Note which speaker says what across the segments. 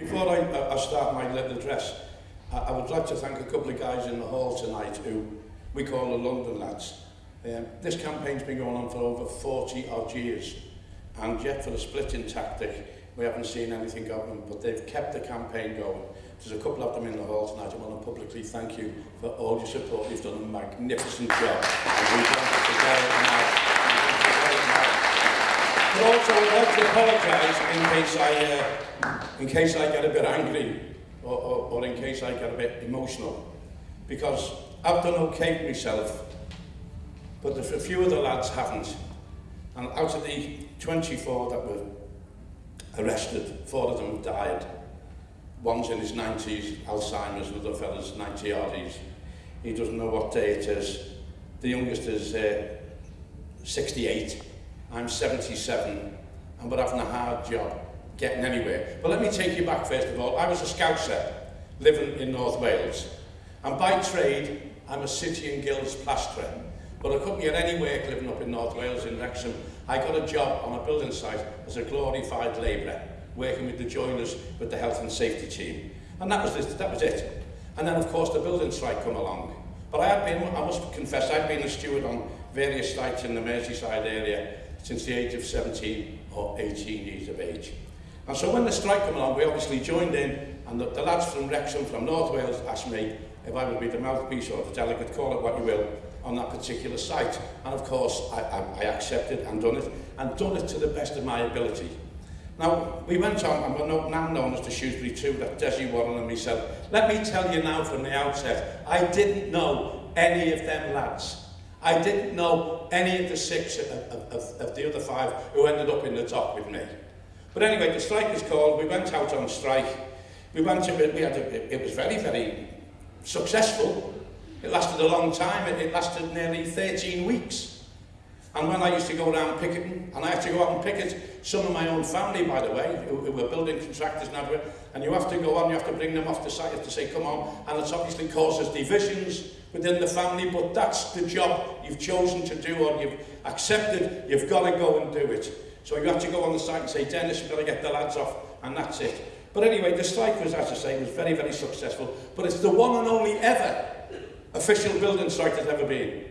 Speaker 1: Before I, uh, I start my little address, I, I would like to thank a couple of guys in the hall tonight who we call the London lads. Um, this campaign's been going on for over 40 odd years and yet for the splitting tactic we haven't seen anything of them but they've kept the campaign going. There's a couple of them in the hall tonight. I want to publicly thank you for all your support. You've done a magnificent job and we've done it together tonight. But also, like to apologise in case I, uh, in case I get a bit angry or, or, or in case I get a bit emotional. Because I've done okay myself, but a few of the lads haven't. And out of the 24 that were arrested, four of them died. One's in his 90s, Alzheimer's, another other fella's 90 odd. he doesn't know what day it is. The youngest is uh, 68. I'm 77, and we're having a hard job getting anywhere. But let me take you back first of all. I was a scouser living in North Wales, and by trade, I'm a city and guilds plasterer. But I couldn't get any work living up in North Wales in Wrexham. I got a job on a building site as a glorified labourer, working with the joiners with the health and safety team. And that was, this, that was it. And then, of course, the building strike come along. But I had been, I must confess, I'd been a steward on various sites in the Merseyside area since the age of 17 or 18 years of age. And so when the strike came along, we obviously joined in, and the, the lads from Wrexham, from North Wales, asked me if I would be the mouthpiece or the delegate, call it what you will, on that particular site. And of course, I, I, I accepted and done it, and done it to the best of my ability. Now, we went on, and we're now known as the Shrewsbury 2, that Desi Warren and myself. Let me tell you now from the outset, I didn't know any of them lads. I didn't know any of the six of, of, of the other five who ended up in the top with me. But anyway, the strike was called, we went out on strike. We went to, we had a, it was very, very successful. It lasted a long time, it, it lasted nearly 13 weeks. And when I used to go around picketing, and I had to go out and picket some of my own family, by the way, who, who were building contractors and and you have to go on, you have to bring them off the site, you have to say, come on, and it obviously causes divisions within the family, but that's the job you've chosen to do, or you've accepted, you've got to go and do it. So you have to go on the site and say, Dennis, we've got to get the lads off, and that's it. But anyway, the strike was, as I say, was very, very successful, but it's the one and only ever official building strike that's ever been.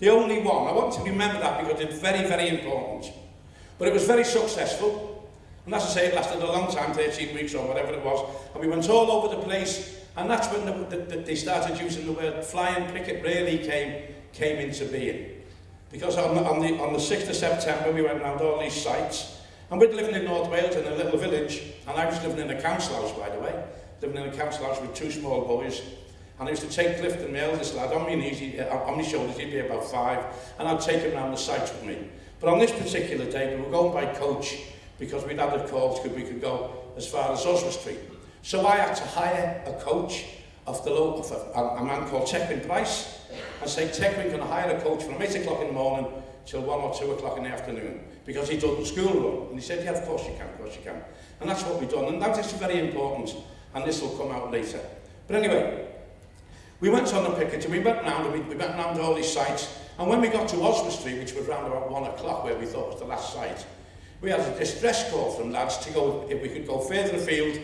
Speaker 1: The only one. I want to remember that because it's very, very important. But it was very successful. And as I say, it lasted a long time, 13 weeks or whatever it was. And we went all over the place. And that's when the, the, the, they started using the word flying picket really came, came into being. Because on the, on, the, on the 6th of September, we went around all these sites. And we'd living in North Wales in a little village. And I was living in a council house, by the way. Living in a council house with two small boys. And I used to take Clifton, my eldest lad, on my, knees, he, uh, on my shoulders, he'd be about five, and I'd take him around the sites with me. But on this particular day, we were going by coach, because we'd had a call because we could go as far as Oswald Street. So I had to hire a coach of the local, of a, a man called Techwin Price, and say, Techwin, can I hire a coach from 8 o'clock in the morning till 1 or 2 o'clock in the afternoon? Because he done the school run. And he said, yeah, of course you can, of course you can. And that's what we've done. And that is very important, and this will come out later. But anyway, We went on the picket and we went round and we, we went round all these sites. And when we got to Oswestry, which was round about one o'clock where we thought was the last site, we had a distress call from lads to go, if we could go further afield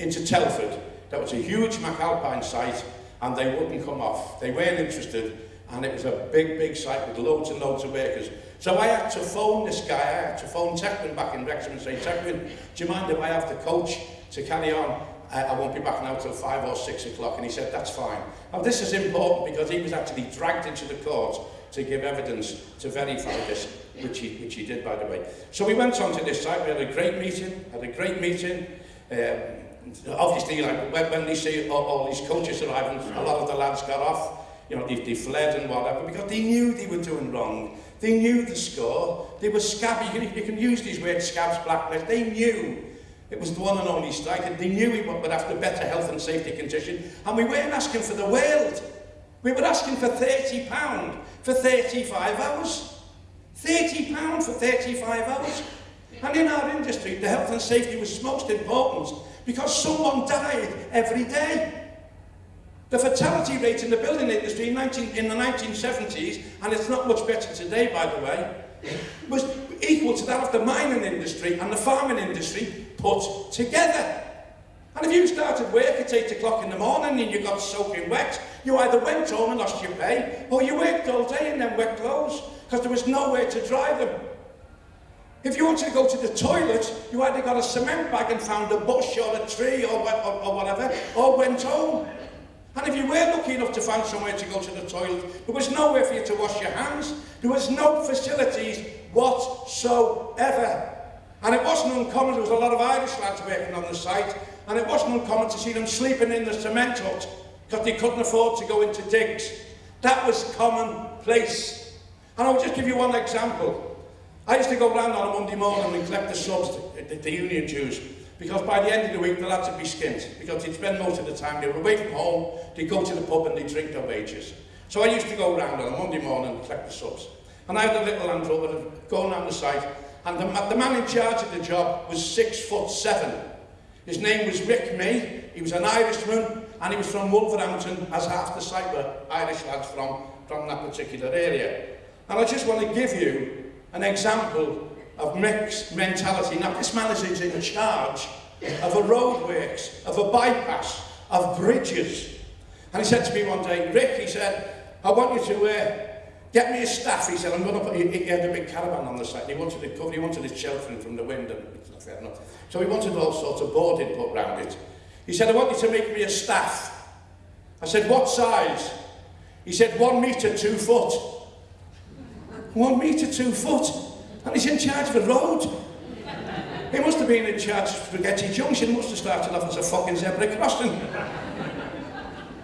Speaker 1: into Telford. That was a huge McAlpine site and they wouldn't come off. They weren't interested and it was a big, big site with loads and loads of workers. So I had to phone this guy, I had to phone Tegwyn back in Wrexham and say, Tegwyn, do you mind if I have the coach to carry on I, won't be back now till five or six o'clock. And he said, that's fine. Now, this is important because he was actually dragged into the court to give evidence to verify this, which he, which he did, by the way. So we went on to this site. We had a great meeting, had a great meeting. Um, obviously, like, when, when they see all, all these coaches arriving, a lot of the lads got off. You know, they, they fled and whatever because they knew they were doing wrong. They knew the score. They were scabby. You can, you can use these words, scabs, blackness. They knew It was the one and only strike, and they knew we would after better health and safety condition, and we weren't asking for the world. We were asking for £30 for 35 hours. £30 for 35 hours. And in our industry, the health and safety was most important because someone died every day. The fatality rate in the building industry in, 19, in the 1970s, and it's not much better today, by the way, was equal to that of the mining industry and the farming industry put together. And if you started work at 8 o'clock in the morning and you got soaking wet, you either went home and lost your pay, or you worked all day in them wet clothes, because there was nowhere to dry them. If you wanted to go to the toilet, you either got a cement bag and found a bush or a tree or, or, or whatever, or went home. And if you were lucky enough to find somewhere to go to the toilet, there was nowhere for you to wash your hands. There was no facilities whatsoever. And it wasn't uncommon, there was a lot of Irish lads working on the site, and it wasn't uncommon to see them sleeping in the cement hut because they couldn't afford to go into digs. That was commonplace. And I'll just give you one example. I used to go round on a Monday morning and collect the subs, the, the union dues, because by the end of the week the lads would be skint, because they'd spend most of the time, they were away from home, they'd go to the pub and they'd drink their wages. So I used to go round on a Monday morning and collect the subs. And I had a little Land Rover going around the site, and the, the man in charge of the job was six foot seven. His name was Rick May, he was an Irishman, and he was from Wolverhampton, as half the site were Irish lads from, from that particular area. And I just want to give you an example of mixed mentality. Now, this man is in charge of a roadworks, of a bypass, of bridges. And he said to me one day, Rick, he said, I want you to uh, get me a staff. He said, I'm going to put, he, he had a big caravan on the side. He wanted it covered, he wanted it sheltering from the wind. And. So he wanted all sorts of boarding put round it. He said, I want you to make me a staff. I said, what size? He said, one metre, two foot one metre two foot, and he's in charge of a road. He must have been in charge of Spaghetti Junction, must have started off as a fucking zebra crossing.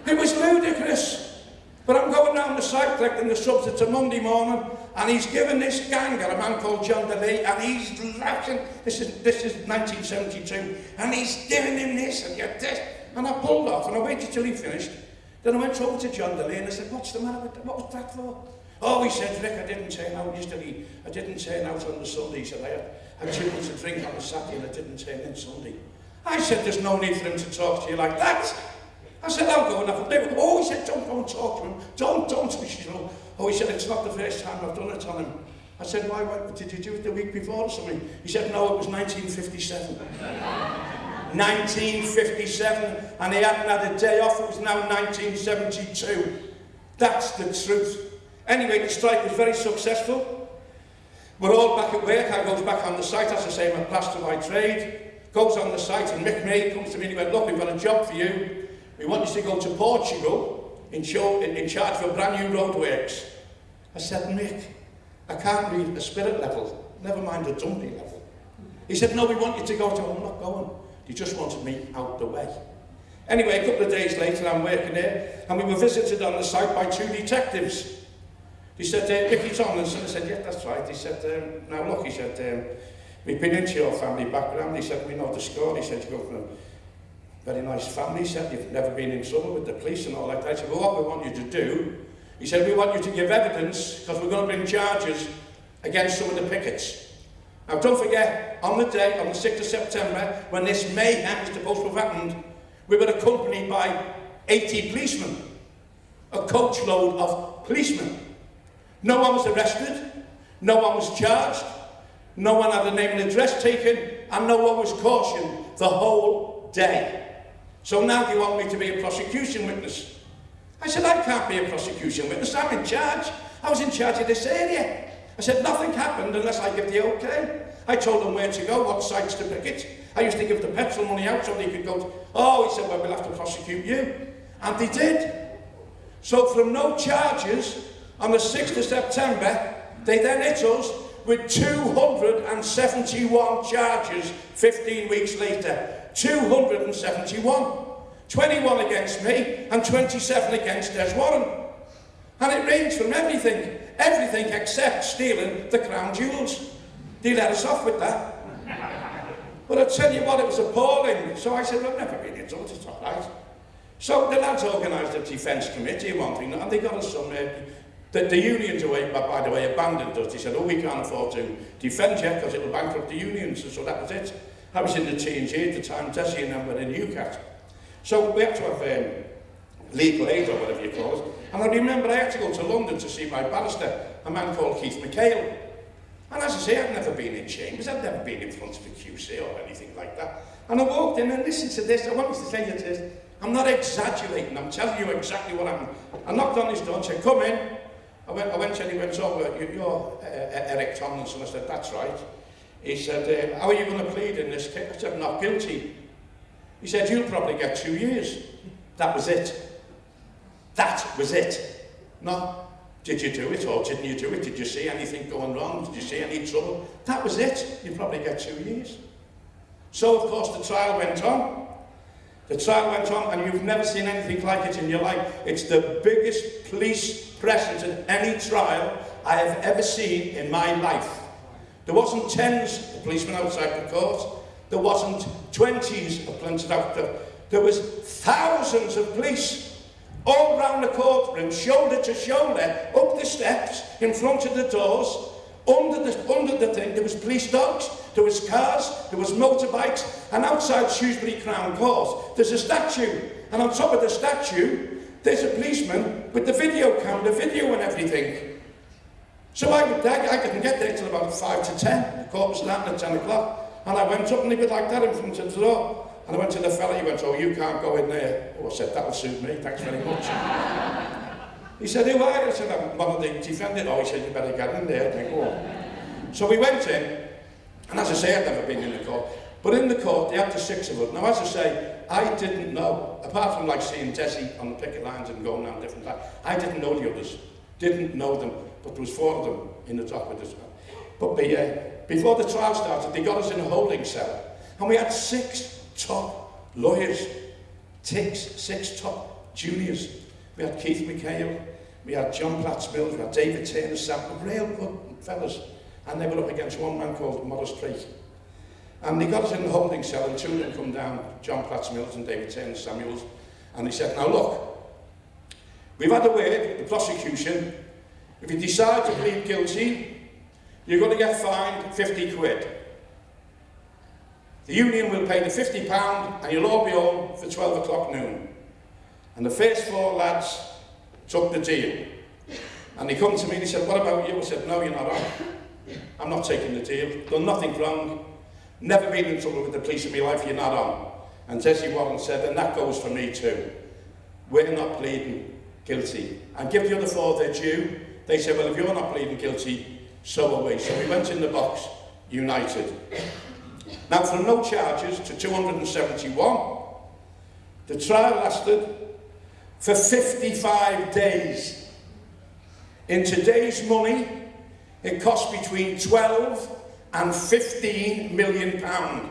Speaker 1: It was ludicrous. But I'm going down the site collecting the subs, it's a Monday morning, and he's given this gang, a man called John DeLay, and he's laughing. This is, this is 1972, and he's giving him this, and you're this. And I pulled off, and I waited till he finished. Then I went over to John DeLay, and I said, what's the matter with that? What was that for? Oh, he said, Rick, I didn't turn out yesterday. I didn't turn out on the Sunday. He said, I had, too much to drink on the Saturday and I didn't turn in Sunday. I said, there's no need for him to talk to you like that. I said, I'll go and have a live. Oh, he said, don't go and talk to him. Don't, don't. You know. Oh, he said, it's not the first time I've done it on him. I said, why, why did you do it the week before or something? He said, no, it was 1957. 1957, and he hadn't had a day off. It was now 1972. That's the truth. Anyway, the strike was very successful. We're all back at work. I goes back on the site, as I say, I'm a plaster by trade. Goes on the site and Mick May comes to me and he went, look, we've got a job for you. We want you to go to Portugal in, show, in, in charge of a brand new roadworks. I said, Mick, I can't read a spirit level, never mind a dumpy level. He said, no, we want you to go to, I'm not going. He just wanted me out the way. Anyway, a couple of days later, I'm working there, and we were visited on the site by two detectives. He said, uh, Mickey Tomlinson, I said, yeah, that's right. He said, um, now look, he said, um, we've been into your family background. He said, we know the score. He said, you go from very nice family. He said, you've never been in trouble with the police and all that. I said, well, what we want you to do, he said, we want you to give evidence because we're going to bring charges against some of the pickets. Now, don't forget, on the day, on the 6th of September, when this mayhem is supposed to have happened, we were accompanied by 80 policemen, a coachload of policemen. No one was arrested, no one was charged, no one had a name and address taken, and no one was cautioned the whole day. So now do you want me to be a prosecution witness? I said, I can't be a prosecution witness, I'm in charge. I was in charge of this area. I said, nothing happened unless I give the okay. I told them where to go, what sites to picket. I used to give the petrol money out so they could go to, oh, he said, well, we'll have to prosecute you. And they did. So from no charges, on the 6th of September, they then hit us with 271 charges 15 weeks later. 271. 21 against me and 27 against Des Warren. And it ranged from everything, everything except stealing the crown jewels. They let us off with that. But I tell you what, it was appalling. So I said, well, never been it, it's all right. So the lads organised a defence committee and one thing, and they got us some uh, The, the unions, away, by the way, abandoned us. They said, oh, we can't afford to defend you because it'll bankrupt the unions. And so that was it. I was in the T&G at the time, Desi and I were in UCATT. So we had to have um, legal aid or whatever you call it. And I remember I had to go to London to see my barrister, a man called Keith McHale. And as I say, I'd never been in chambers, I'd never been in front of a QC or anything like that. And I walked in and listened to this. I wanted to say you this. I'm not exaggerating. I'm telling you exactly what happened. I knocked on his door and said, come in. I went, I went and he went, oh, you're uh, Eric Tomlinson. I said, that's right. He said, uh, how are you going to plead in this case? I said, not guilty. He said, you'll probably get two years. That was it. That was it. No, did you do it or didn't you do it? Did you see anything going wrong? Did you see any trouble? That was it. You'll probably get two years. So, of course, the trial went on. The trial went on, and you've never seen anything like it in your life. It's the biggest police presence in any trial I have ever seen in my life. There wasn't tens of policemen outside the court. There wasn't twenties of policemen there. There was thousands of police all round the courtroom, shoulder to shoulder, up the steps, in front of the doors, under the, under the thing, there was police dogs, there was cars, there was motorbikes, and outside Shrewsbury Crown Court, there's a statue. And on top of the statue, there's a policeman with the video camera, video and everything. So I, I, I didn't get there till about 5 to 10. The court was starting at 10 o'clock. And I went up and he was like that in front of the door. And I went to the fella, he went, oh, you can't go in there. Oh, I said, that'll suit me, thanks very much. He said, who are you? I said, I'm one of the defendants. Oh, he said, you better get in there. I think, oh. So we went in, and as I say, I'd never been in the court. But in the court, they had the six of us. Now, as I say, I didn't know, apart from like seeing Desi on the picket lines and going down different times, I didn't know the others. Didn't know them, there was four of them in the top of the us. But the, uh, before the trial started, they got us in a holding cell. And we had six top lawyers, six, six top juniors. We had Keith McHale, we had John Platts Mills, we had David Turner, Sam, real good fellas. And they were up against one man called Morris Creek. And they got us in the holding cell and two of them come down, John Platts Mills and David Turner Samuels. And they said, now look, we've had a word, the prosecution, if you decide to plead guilty, you're going to get fined 50 quid. The union will pay the 50 pound and you'll all be home for 12 o'clock noon. And the first four lads took the deal. And they come to me and they said, what about you? I said, no, you're not on. I'm not taking the deal. Done nothing wrong. Never been in trouble with the police in my life, you're not on. And Desi Warren said, and that goes for me too. We're not pleading guilty. And give the other four their due. They said, well, if you're not pleading guilty, so are we. So we went in the box, united. Now, from no charges to 271, the trial lasted for 55 days. In today's money, it cost between 12 and 15 million pound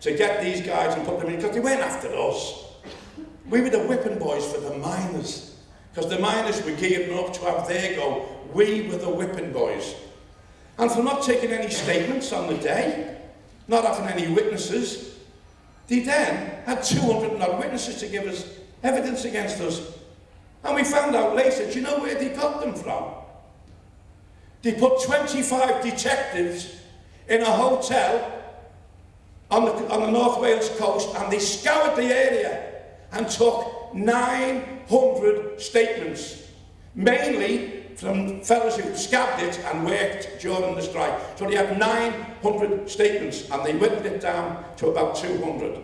Speaker 1: to get these guys and put them in, because they weren't after us. We were the whipping boys for the miners, because the miners were gearing up to have their go. We were the whipping boys. And for not taking any statements on the day, not having any witnesses, they then had 200 odd witnesses to give us evidence against us. And we found out later, do you know where they got them from? They put 25 detectives in a hotel on the, on the North Wales coast and they scoured the area and took 900 statements, mainly from fellows who scabbed it and worked during the strike. So they had 900 statements and they whittled it down to about 200.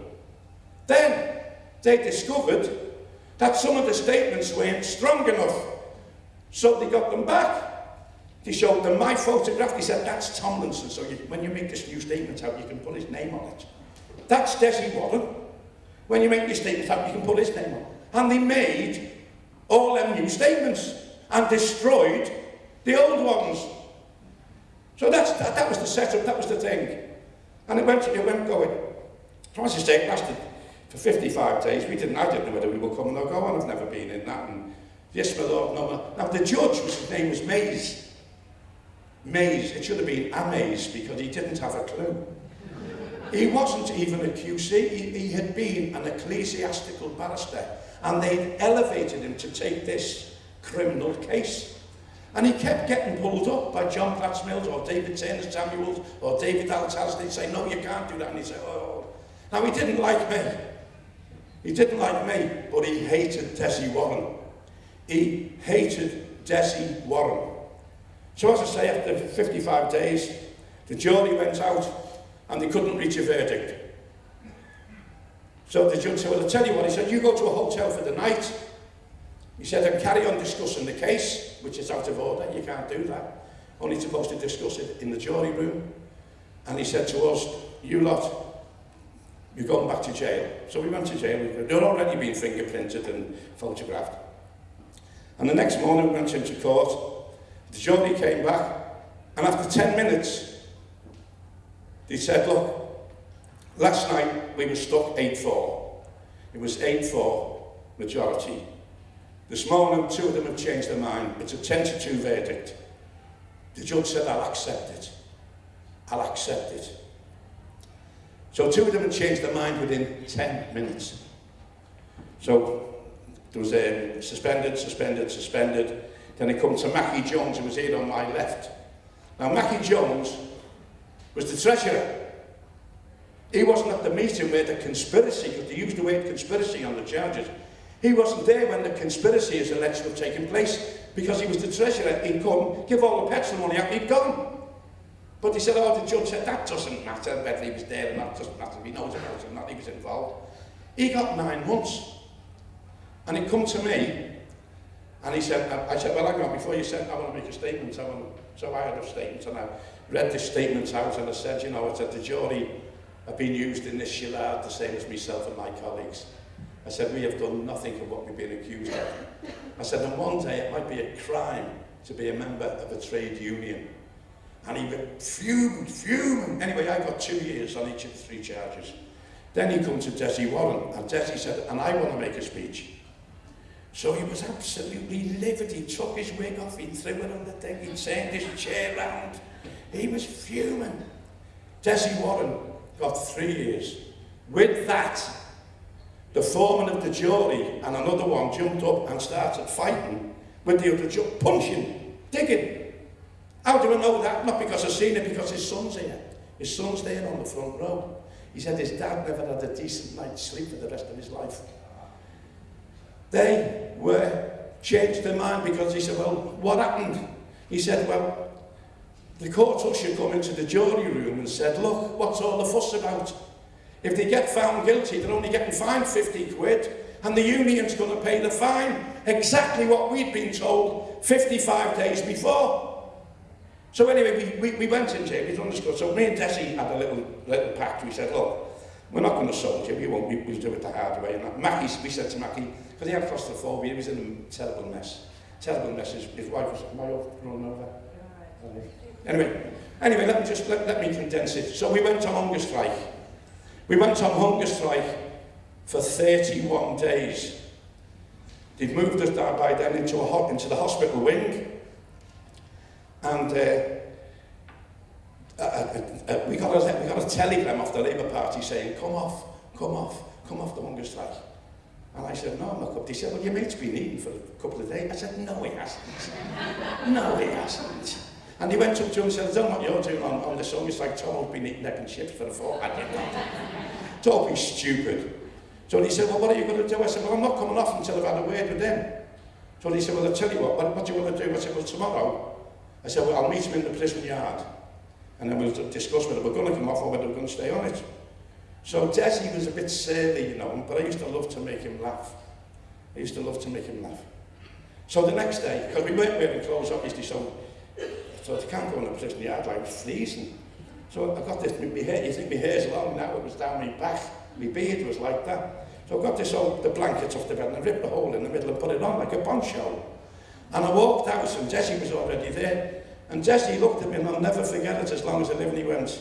Speaker 1: Then they discovered that some of the statements weren't strong enough, so they got them back. They showed them my photograph. They said, that's Tomlinson. So you, when you make this new statement out, you can put his name on it. That's Desi Warren. When you make your statement out, you can put his name on. And they made all them new statements and destroyed the old ones. So that's, that, that was the setup, that was the thing. And it went, it went going. So as lasted for 55 days. We didn't, I didn't know whether we were coming or going. I've never been in that. And yes, my Lord, no, Now the judge, his name was Mais. Mais, it should have been Amaze because he didn't have a clue. He wasn't even a QC, he, he had been an ecclesiastical barrister and they'd elevated him to take this criminal case. And he kept getting pulled up by John Platts Mills or David Turner Samuels or David Altaz. They'd say, no, you can't do that. And he'd say, oh. Now, he didn't like me. He didn't like me, but he hated Desi Warren. He hated Desi Warren. So as I say, after 55 days, the jury went out and they couldn't reach a verdict. So the judge said, well, I'll tell you what. He said, you go to a hotel for the night. He said, and carry on discussing the case, which is out of order. You can't do that. Only supposed to discuss it in the jury room. And he said to us, you lot, you're going back to jail. So we went to jail. They'd already been fingerprinted and photographed. And the next morning we went into court. The jury came back. And after 10 minutes, they said, look, last night we were stuck 8-4. It was 8-4 majority. This morning, two of them have changed their mind. It's a 10 to 2 verdict. The judge said, I'll accept it. I'll accept it. So two of them had changed their mind within 10 minutes. So there was a suspended, suspended, suspended. Then it come to Mackie Jones, who was here on my left. Now, Mackie Jones was the treasurer. He wasn't at the meeting where the conspiracy, because they used the word conspiracy on the charges, he wasn't there when the conspiracy is alleged to have taken place because he was the treasurer. He'd come, give all the petrol money out, he'd gone. But he said, oh, the judge said, that doesn't matter whether he was there or not, doesn't matter if he knows about it or not, he was involved. He got nine months. And he come to me, and he said, I said, well, hang on, before you said, I want to make a statement, I want so I had a statement, and I read the statement out, and I said, you know, I said, the jury have been used in this shillard the same as myself and my colleagues. I said, we have done nothing of what we've been accused of. I said, and one day it might be a crime to be a member of a trade union. And he went, fumed, fumed. Anyway, I got two years on each of the three charges. Then he come to Desi Warren, and Desi said, and I want to make a speech. So he was absolutely livid. He took his wig off, he threw it on the thing, he turned his chair round. He was fuming. Desi Warren got three years. With that, the foreman of the jury and another one jumped up and started fighting with the other judge, punching, digging. How do I know that? Not because I've seen it, because his son's here. His son's there on the front row. He said his dad never had a decent night's sleep for the rest of his life. They were changed their mind because he said, well, what happened? He said, well, The court usher come into the jury room and said, look, what's all the fuss about? If they get found guilty, they're only getting fined 50 quid, and the union's going to pay the fine. Exactly what we'd been told 55 days before. So anyway, we, we, we went in jail, we done. So me and Desi had a little, little pact. We said, look, we're not going to sold you, we won't, we, we'll do it the hard way. And Mackie, we said to Mackie, because he had claustrophobia, he was in a terrible mess. Terrible mess, his, his wife was, am I over, run over? Right. Anyway, anyway let me just let, let me condense it. So we went on hunger strike. We went on hunger strike for 31 days. They'd moved us down by then into, a hot, into the hospital wing. And uh, uh, uh, we, got a, we got a telegram off the Labour Party saying, come off, come off, come off the hunger strike. And I said, no, I'm not up. They said, well, your mate's been eating for a couple of days. I said, no, he hasn't. no, he hasn't. And he went up to him and said, I don't know what you're doing on, on the song. It's like Tom has been eating egg and chips for a fortnight. don't be stupid. So he said, well, what are you going to do? I said, well, I'm not coming off until I've had a word with them. So he said, well, I'll tell you what, what, what do you want to do? I said, well, tomorrow. I said, well, I'll meet him in the prison yard. And then we'll discuss whether we're going to come off or whether we're going to stay on it. So Desi was a bit surly, you know, but I used to love to make him laugh. I used to love to make him laugh. So the next day, because we weren't wearing clothes, obviously, so So it can't go on a prison yard like freezing. So I got this, my hair, you think my hair's long now, it was down my back, my beard was like that. So I got this old, the blankets off the bed and I ripped a hole in the middle and put it on like a poncho. And I walked out and Jesse was already there. And Jesse looked at me and I'll never forget it as long as I live and he went,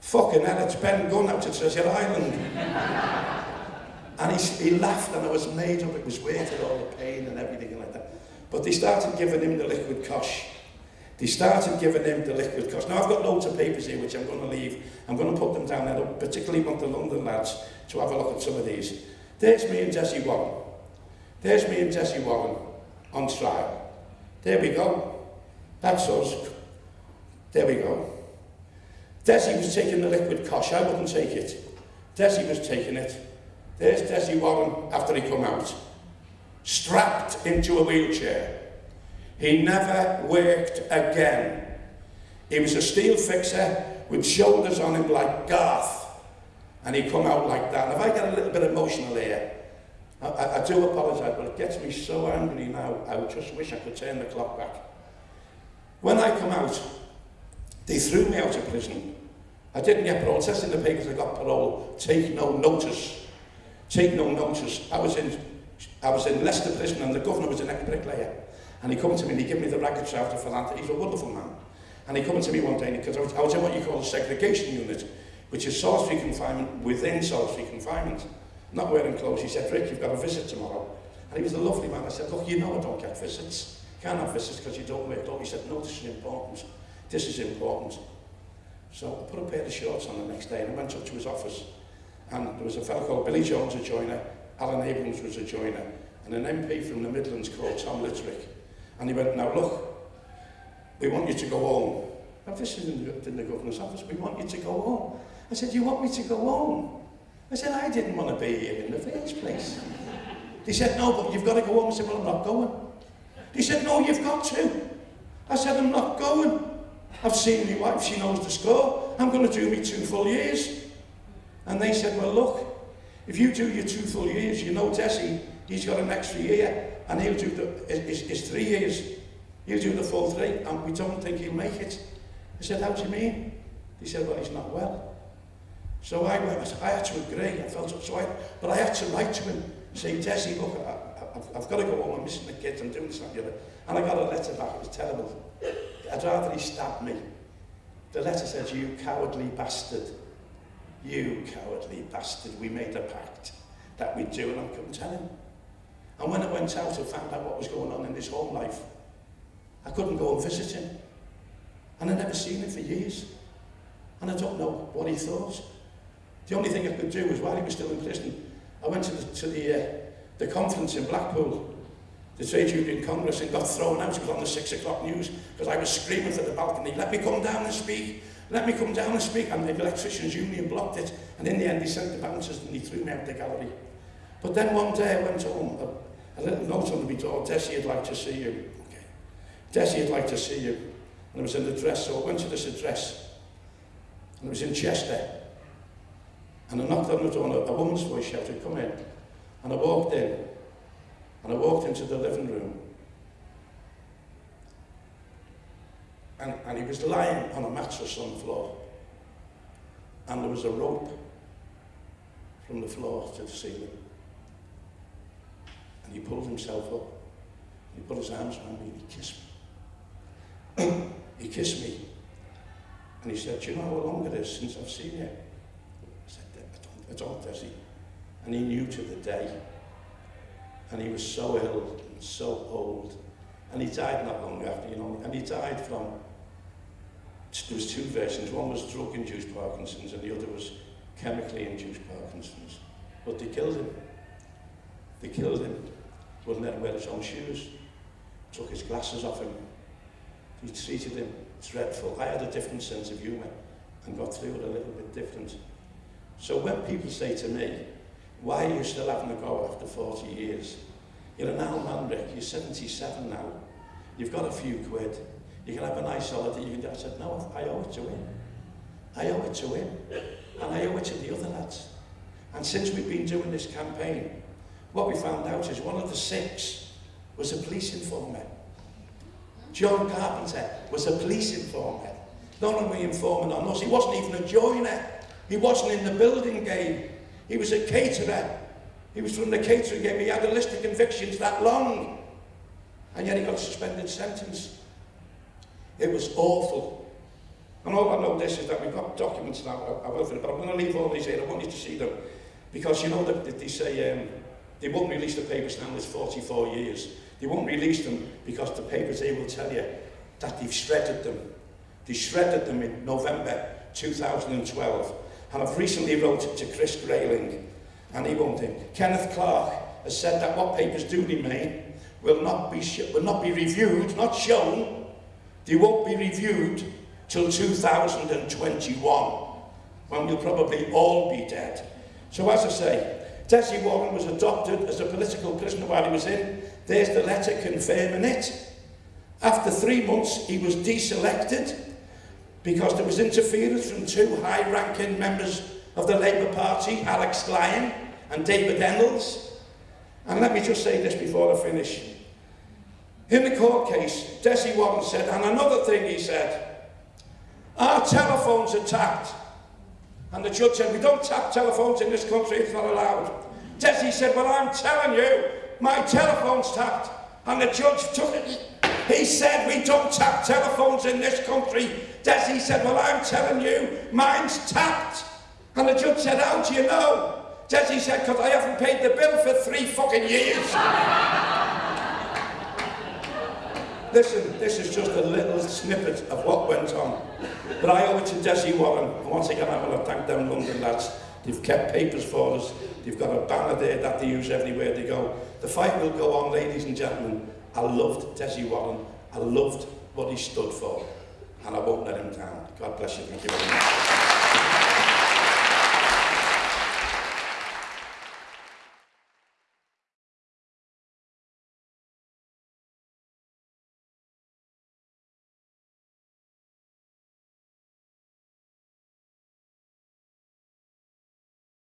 Speaker 1: fucking hell, it's Ben Gunn out at Treasure Island. and he, he laughed and I was made up, it was worth all the pain and everything like that. But they started giving him the liquid cosh. They started giving him the liquid cosh. Now I've got loads of papers here which I'm going to leave. I'm going to put them down. I particularly want the London lads to have a look at some of these. There's me and Desi Warren. There's me and Desi Warren on trial. There we go. That's us. There we go. Desi was taking the liquid cosh. I wouldn't take it. Desi was taking it. There's Desi Warren after he come out. Strapped into a wheelchair. He never worked again. He was a steel fixer with shoulders on him like Garth. And he come out like that. If I get a little bit emotional here, I, I, I do apologise, but it gets me so angry now, I just wish I could turn the clock back. When I come out, they threw me out of prison. I didn't get parole. Says in the papers I got parole. Take no notice. Take no notice. I was in, I was in Leicester prison and the governor was an ex-bricklayer. And he come to me and he gave me the racket after for that. He's a wonderful man. And he come to me one day because I was, I was in what you call a segregation unit, which is solitary confinement within solitary confinement. Not wearing clothes. He said, Rick, you've got a visit tomorrow. And he was a lovely man. I said, look, you know I don't get visits. Can't have visits because you don't wear clothes. He said, no, this is important. This is important. So I put a pair of shorts on the next day and I went up to his office. And there was a fellow called Billy Jones, a joiner. Alan Abrams was a joiner. And an MP from the Midlands called Tom Littrick. And he went, now look, we want you to go home. Now this is in the, in the governor's office, we want you to go home. I said, you want me to go home? I said, I didn't want to be here in the first place. He said, no, but you've got to go home. I said, well, I'm not going. He said, no, you've got to. I said, I'm not going. I've seen my wife, she knows the score. I'm going to do me two full years. And they said, well, look, If you do your two full years, you know Tessie, he's got an extra year, and he'll do the, his, his three years. He'll do the full three, and we don't think he'll make it. I said, how do you mean? He said, well, he's not well. So I went, I had to agree, I felt so I, but I had to write to him, say, Tessie, look, I, I've, I've got to go home, I'm missing the kids, I'm doing this, and the. And I got a letter back, it was terrible. I'd rather he stabbed me. The letter said, you cowardly bastard. You cowardly bastard, we made a pact that we'd do and I couldn't tell him. And when I went out and found out what was going on in his home life, I couldn't go and visit him. And I'd never seen him for years. And I don't know what he thought. The only thing I could do was while he was still in prison, I went to the, to the, uh, the conference in Blackpool, the Trade Union Congress, and got thrown out. It was on the six o'clock news because I was screaming for the balcony, let me come down and speak. Let me come down and speak. And the electricians' union blocked it. And in the end, they sent the bouncers and they threw me out the gallery. But then one day I went home. A, a little note on the door. Desi, I'd like to see you. Okay. Desi, I'd like to see you. And it was in the dress, so I went to this address. And it was in Chester. And I knocked on the door and a, a woman's voice shouted, come in. And I walked in. And I walked into the living room. and, and he was lying on a mattress on the floor. And there was a rope from the floor to the ceiling. And he pulled himself up. He put his arms around me and he kissed me. he kissed me. And he said, Do you know how long it is since I've seen you? I said, I don't, I don't, does he? And he knew to the day. And he was so ill and so old. And he died not long after, you know, and he died from there was two versions. One was drug-induced Parkinson's and the other was chemically induced Parkinson's. But they killed him. They killed him. Wouldn't let him wear his own shoes. Took his glasses off him. He treated him dreadful. I had a different sense of humour and got through it a little bit different. So when people say to me, why are you still having a go after 40 years? You're an old man, Rick. You're 77 now. You've got a few quid. You can have a nice holiday. You can... I said, no, I owe it to him. I owe it to him. And I owe it to the other lads. And since we've been doing this campaign, what we found out is one of the six was a police informer. John Carpenter was a police informer. Not only informant on us, he wasn't even a joiner. He wasn't in the building game. He was a caterer. He was from the catering game. He had a list of convictions that long. And yet he got a suspended sentence. It was awful. And all I know this is that we've got documents now, I will but I'm going to leave all these here. I want you to see them. Because you know that they say um, they won't release the papers now, there's 44 years. They won't release them because the papers, they will tell you that they've shredded them. They shredded them in November 2012. And I've recently wrote to Chris Grayling, and he won't him. Kenneth Clarke has said that what papers do remain will not be, will not be reviewed, not shown. They won't be reviewed till 2021, when we'll probably all be dead. So as I say, Desi Warren was adopted as a political prisoner while he was in. There's the letter confirming it. After three months, he was deselected because there was interference from two high-ranking members of the Labour Party, Alex Lyon and David Ennals. And let me just say this before I finish. In the court case, Desi Warren said, and another thing he said, our telephones are tapped. And the judge said, we don't tap telephones in this country, it's not allowed. Desi said, well, I'm telling you, my telephone's tapped. And the judge took it. He said, we don't tap telephones in this country. Desi said, well, I'm telling you, mine's tapped. And the judge said, how do you know? Desi said, because I haven't paid the bill for three fucking years. Listen, this is just a little snippet of what went on. But I owe it to Desi Warren. And once again, I want to thank them London lads. They've kept papers for us. They've got a banner there that they use everywhere they go. The fight will go on, ladies and gentlemen. I loved Desi Warren. I loved what he stood for. And I won't let him down. God bless you. Thank you very much.